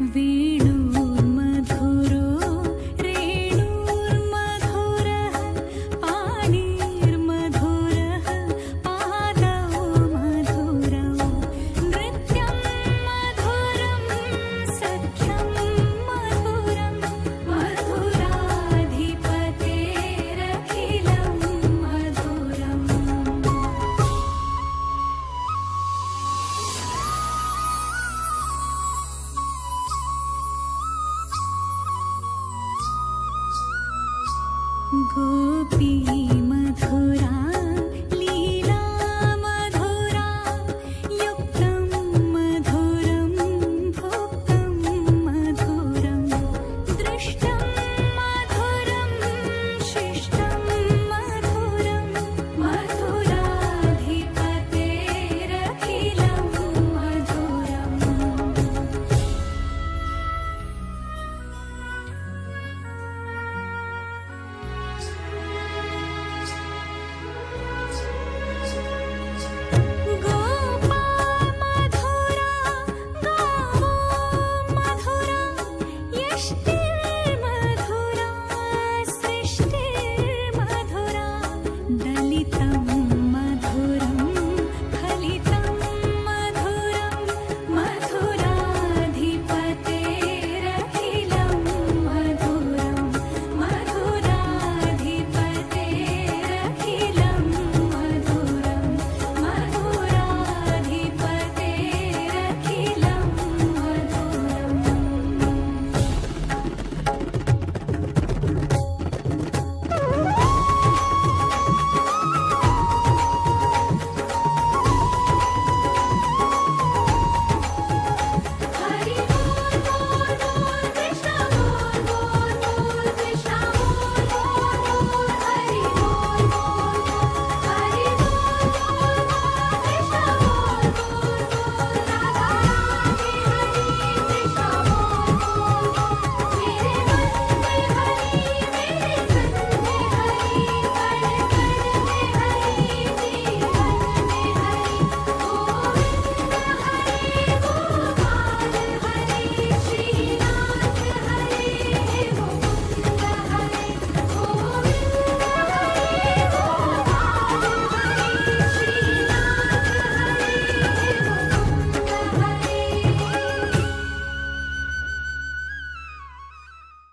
The 何必